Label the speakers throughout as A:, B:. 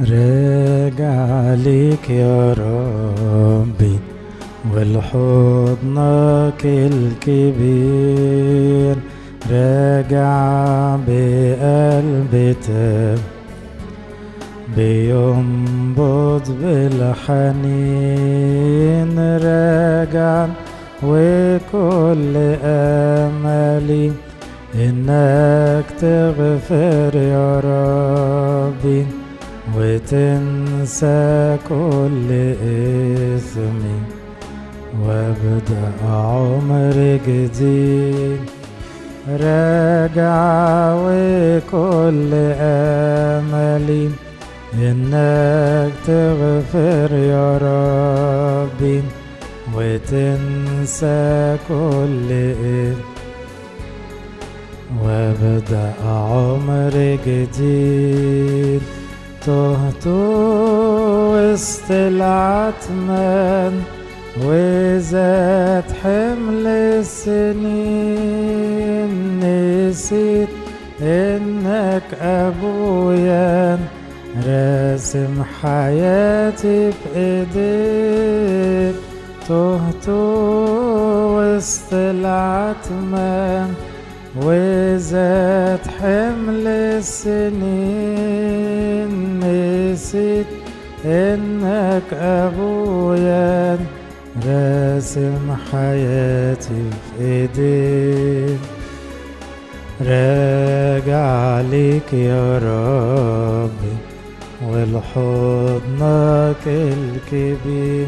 A: راجع ليك يا ربي ولحضنك الكبير راجع بقلب تاب بينبض بالحنين راجع وكل أملي إنك تغفر وتنسى كل إثمي وابدأ عمر جديد. راجع وكل أملي إنك تغفر يا ربي وتنسى كل إثم وابدأ عمر جديد. تهت وسط العتمان وزاد حمل السنين. نسيت إنك أبويا راسم حياتي بإيديك. تهت وسط العتمان وزاد حمل السنين. نسيت إنك أبويا راسم حياتي في ايديك راجع ليك يا ربي ولحضنك الكبير.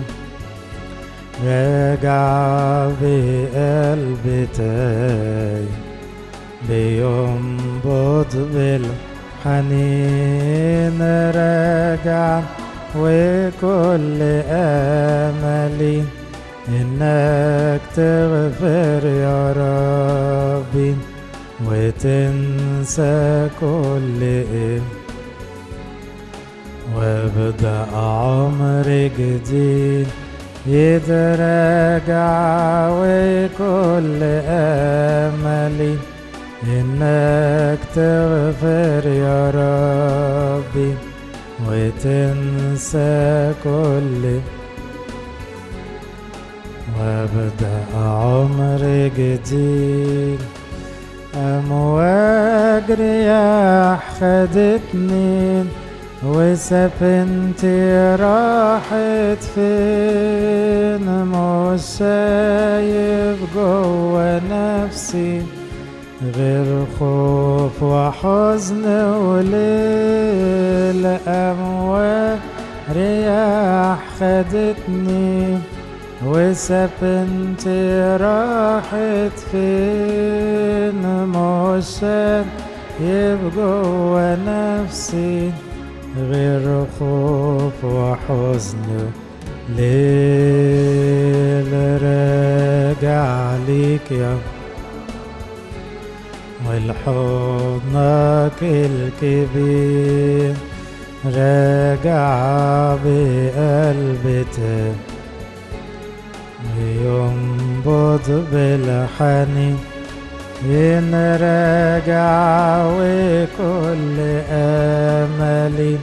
A: راجع بقلب تاي بينبض بالحنين. راجع وكل أملي إنك تغفر يا ربي وتنسى كل إيه. وابدأ عمر جديد يتراجع وكل أملي إنك تغفر يا ربي. وتنسى كل وابدأ عمر جديد. امواج رياح خدتني وسفينتي راحت فين؟ مش شايف جوا نفسي. غير خوف وحزن وليل أمواج رياح خدتني وسفينتي راحت فين مش شايف جوا نفسي غير خوف وحزن ليل راجع ليك يا والحضنك الكبير راجع بقلبته ينبض بالحنين إن راجع وكل املي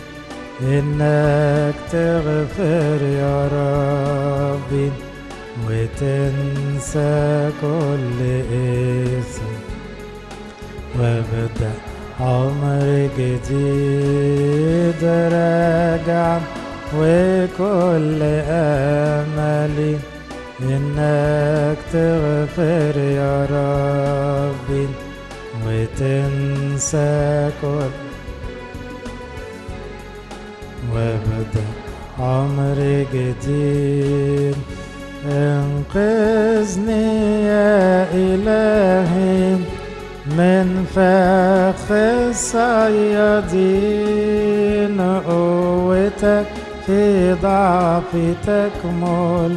A: انك تغفر يا ربي وتنسى كل اسم وابدا عمر جديد راجع وكل املي إنك تغفر يا ربي وتنسى كل وابدا عمر جديد. انقذني يا إلهي. من فخ الصيادين قوتك في ضعفي تكمل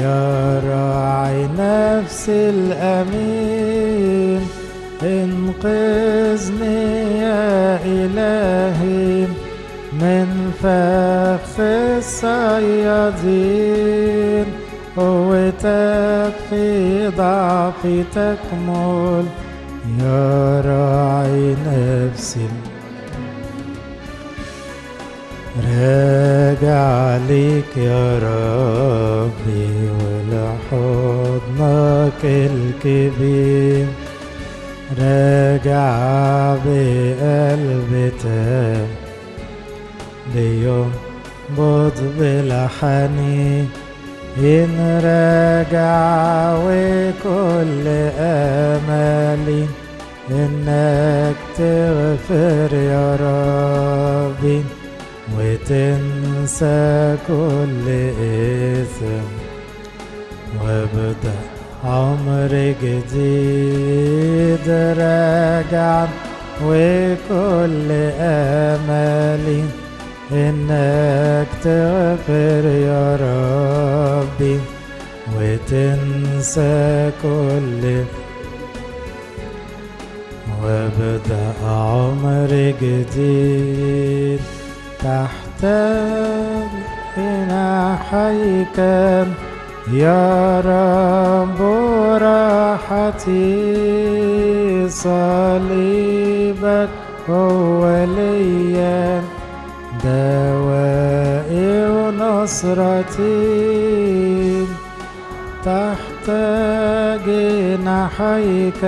A: يا راعي نفس الأمين انقذني يا إلهي من فخ الصيادين قوتك في ضعفي تكمل يا راعي نفسي راجع ليك يا ربي ولحضنك الكبير راجع بقلب تام بينبض بالحنين. إن راجع وكل أملي إنك تغفر يا ربي وتنسى كل إثم وابدأ عمر جديد راجع وكل أملي إنك تغفر يا ربي وتنسى كل وابدأ عمر جديد تحت جناحيك يا رب راحتي صليبك هو ليا دوائي ونصرتي تحت جناحيك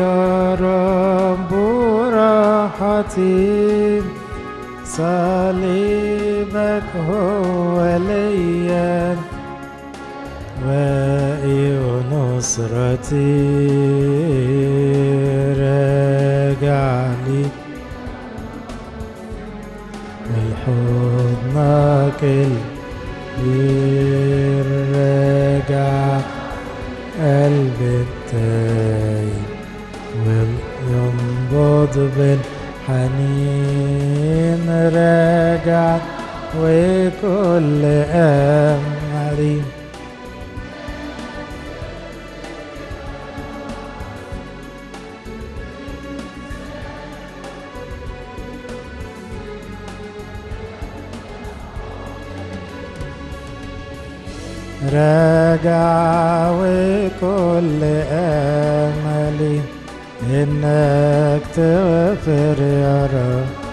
A: يا رب راحتي. صليبك هو ليا وائي ونصرتي راجع لي الحضنك الكبير التايب وينبض بالحنين راجع وكل أمري راجع وكل أملي إنك تغفر يا رب.